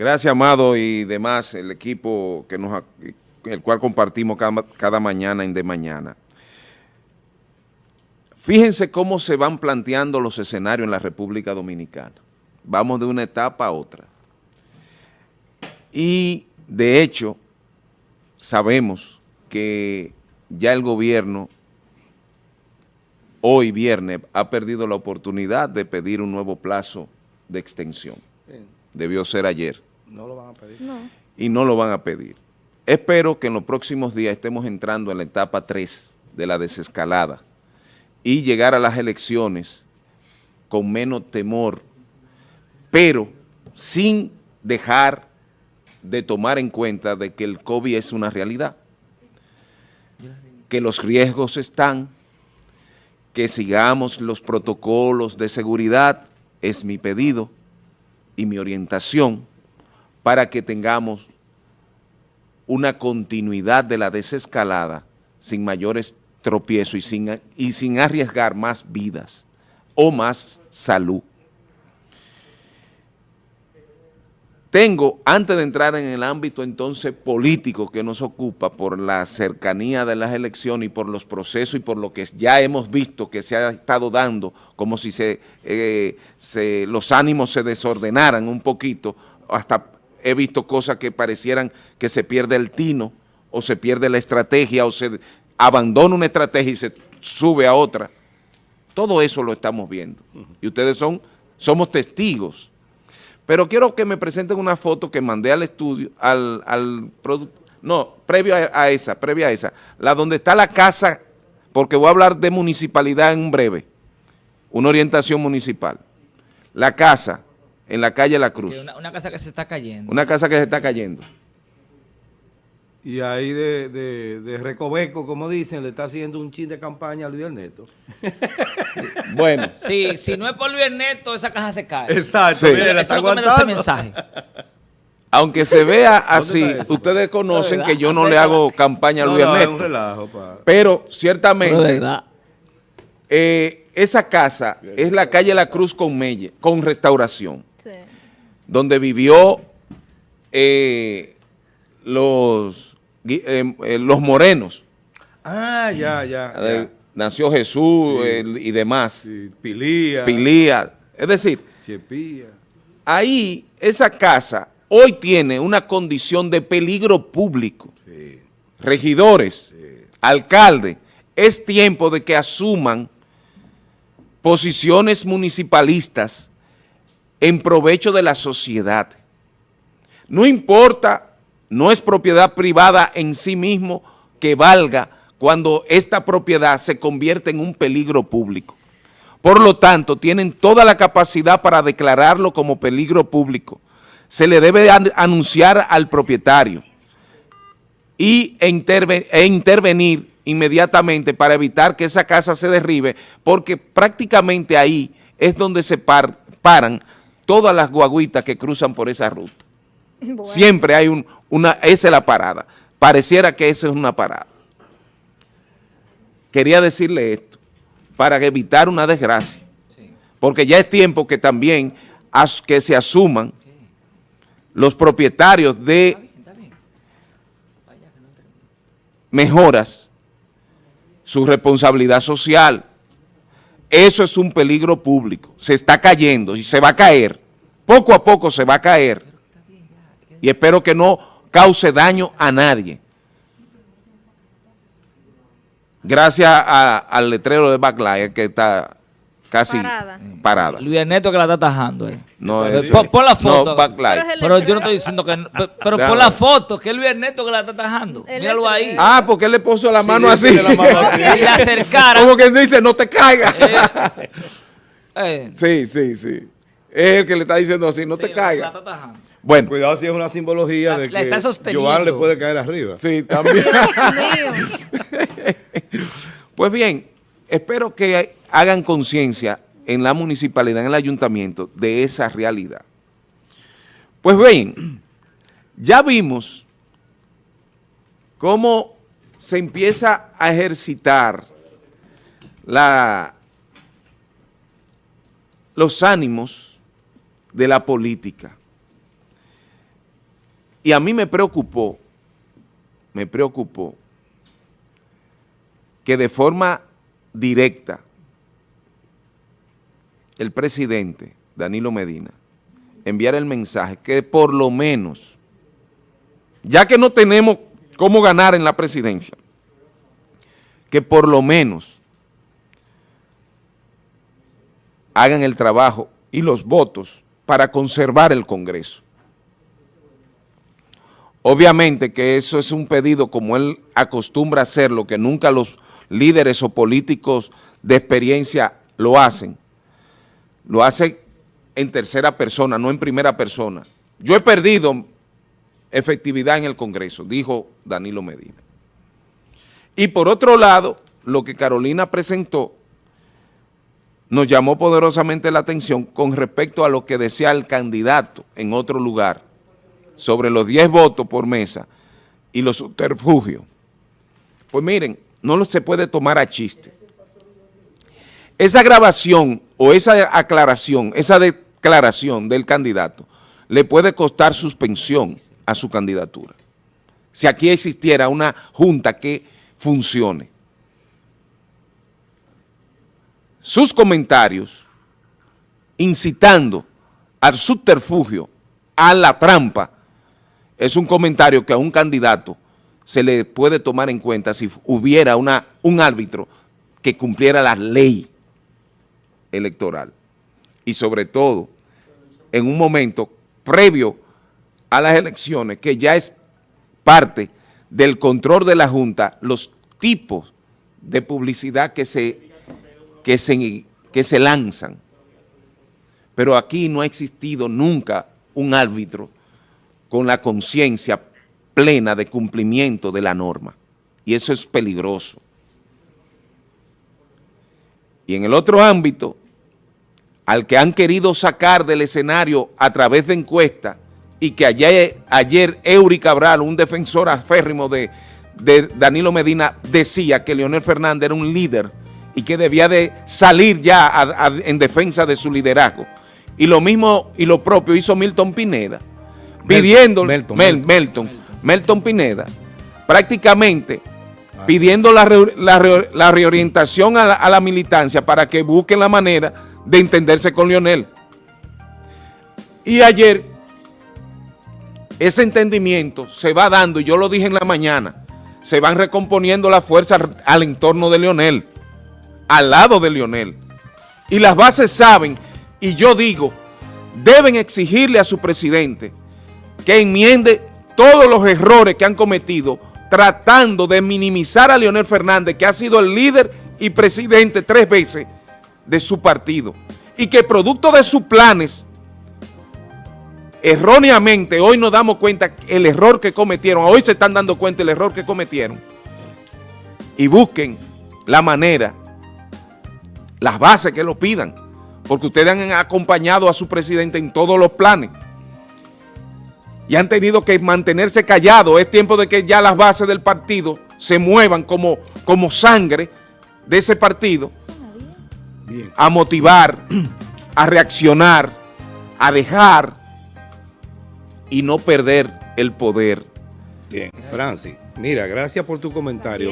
Gracias, Amado, y demás, el equipo que nos, el cual compartimos cada, cada mañana en De Mañana. Fíjense cómo se van planteando los escenarios en la República Dominicana. Vamos de una etapa a otra. Y, de hecho, sabemos que ya el gobierno, hoy viernes, ha perdido la oportunidad de pedir un nuevo plazo de extensión. Debió ser ayer. No lo van a pedir. Y no lo van a pedir. Espero que en los próximos días estemos entrando en la etapa 3 de la desescalada y llegar a las elecciones con menos temor, pero sin dejar de tomar en cuenta de que el COVID es una realidad, que los riesgos están, que sigamos los protocolos de seguridad, es mi pedido y mi orientación para que tengamos una continuidad de la desescalada sin mayores tropiezos y sin, y sin arriesgar más vidas o más salud. Tengo, antes de entrar en el ámbito entonces político que nos ocupa por la cercanía de las elecciones y por los procesos y por lo que ya hemos visto que se ha estado dando, como si se, eh, se los ánimos se desordenaran un poquito, hasta he visto cosas que parecieran que se pierde el tino o se pierde la estrategia o se abandona una estrategia y se sube a otra. Todo eso lo estamos viendo. Y ustedes son, somos testigos. Pero quiero que me presenten una foto que mandé al estudio, al, al no, previo a, esa, previa a esa, la donde está la casa, porque voy a hablar de municipalidad en breve, una orientación municipal. La casa en la calle La Cruz. una casa que se está cayendo. Una casa que se está cayendo. Y ahí de, de, Recoveco, como dicen, le está haciendo un chin de campaña a Luis Ernesto. bueno. Sí, si no es por Luis Ernesto, esa caja se cae. Exacto. Sí. Mire, está ese mensaje. Aunque se vea así, ustedes conocen que yo no le hago campaña a Luis Ernesto. Es un relajo, pa. Pero ciertamente, eh, esa casa es la calle La Cruz con Melle, con restauración. Sí. Donde vivió eh, los eh, eh, los morenos. Ah, ya, ya. Nació Jesús y demás. Pilía. Pilía. Es decir, ahí esa casa hoy tiene una condición de peligro público. Regidores, alcalde, es tiempo de que asuman posiciones municipalistas en provecho de la sociedad. No importa no es propiedad privada en sí mismo que valga cuando esta propiedad se convierte en un peligro público. Por lo tanto, tienen toda la capacidad para declararlo como peligro público. Se le debe anunciar al propietario y e, intervenir inmediatamente para evitar que esa casa se derribe, porque prácticamente ahí es donde se paran todas las guaguitas que cruzan por esa ruta. Siempre hay un, una, esa es la parada. Pareciera que esa es una parada. Quería decirle esto, para evitar una desgracia. Porque ya es tiempo que también que se asuman los propietarios de mejoras su responsabilidad social. Eso es un peligro público. Se está cayendo y se va a caer. Poco a poco se va a caer y espero que no cause daño a nadie. Gracias al letrero de Backlight que está casi parada. Luis Ernesto que la está tajando. Eh. No, pon, la foto. pero, yo no estoy diciendo que... Pero, pon la foto, que es Luis Ernesto que la está tajando. Míralo ahí. Ah, porque él le puso la mano así. La mano así. y la acercara. Como quien dice, no te caigas. Eh, eh. Sí, sí, sí. Es el que le está diciendo así, no te caigas. La está tajando. Bueno. Cuidado si es una simbología de que Joan le puede caer arriba. Sí, también. pues bien, espero que hagan conciencia en la municipalidad, en el ayuntamiento, de esa realidad. Pues bien, ya vimos cómo se empieza a ejercitar la, los ánimos de la política. Y a mí me preocupó, me preocupó que de forma directa el presidente Danilo Medina enviara el mensaje que por lo menos, ya que no tenemos cómo ganar en la presidencia, que por lo menos hagan el trabajo y los votos para conservar el Congreso. Obviamente que eso es un pedido como él acostumbra hacerlo, que nunca los líderes o políticos de experiencia lo hacen. Lo hace en tercera persona, no en primera persona. Yo he perdido efectividad en el Congreso, dijo Danilo Medina. Y por otro lado, lo que Carolina presentó nos llamó poderosamente la atención con respecto a lo que decía el candidato en otro lugar sobre los 10 votos por mesa y los subterfugios. Pues miren, no se puede tomar a chiste. Esa grabación o esa aclaración, esa declaración del candidato le puede costar suspensión a su candidatura. Si aquí existiera una junta que funcione. Sus comentarios incitando al subterfugio, a la trampa, es un comentario que a un candidato se le puede tomar en cuenta si hubiera una, un árbitro que cumpliera la ley electoral. Y sobre todo, en un momento previo a las elecciones, que ya es parte del control de la Junta, los tipos de publicidad que se, que se, que se lanzan. Pero aquí no ha existido nunca un árbitro con la conciencia plena de cumplimiento de la norma. Y eso es peligroso. Y en el otro ámbito, al que han querido sacar del escenario a través de encuestas y que ayer, ayer Cabral, un defensor aférrimo de, de Danilo Medina, decía que Leonel Fernández era un líder y que debía de salir ya en defensa de su liderazgo. Y lo mismo y lo propio hizo Milton Pineda pidiendo, Melton, Melton, Pineda, prácticamente ah. pidiendo la, reorientación a la, militancia para que busquen la manera de entenderse con Lionel. Y ayer ese entendimiento se va dando, y yo lo dije en la mañana, se van recomponiendo las fuerzas al entorno de Lionel, al lado de Lionel. Y las bases saben, y yo digo, deben exigirle a su presidente que enmiende todos los errores que han cometido tratando de minimizar a Leonel Fernández, que ha sido el líder y presidente tres veces de su partido, y que producto de sus planes, erróneamente, hoy nos damos cuenta el error que cometieron, hoy se están dando cuenta el error que cometieron, y busquen la manera, las bases que lo pidan, porque ustedes han acompañado a su presidente en todos los planes, y han tenido que mantenerse callados. Es tiempo de que ya las bases del partido se muevan como, como sangre de ese partido a motivar, a reaccionar, a dejar y no perder el poder. Bien, Francis, mira, gracias por tu comentario.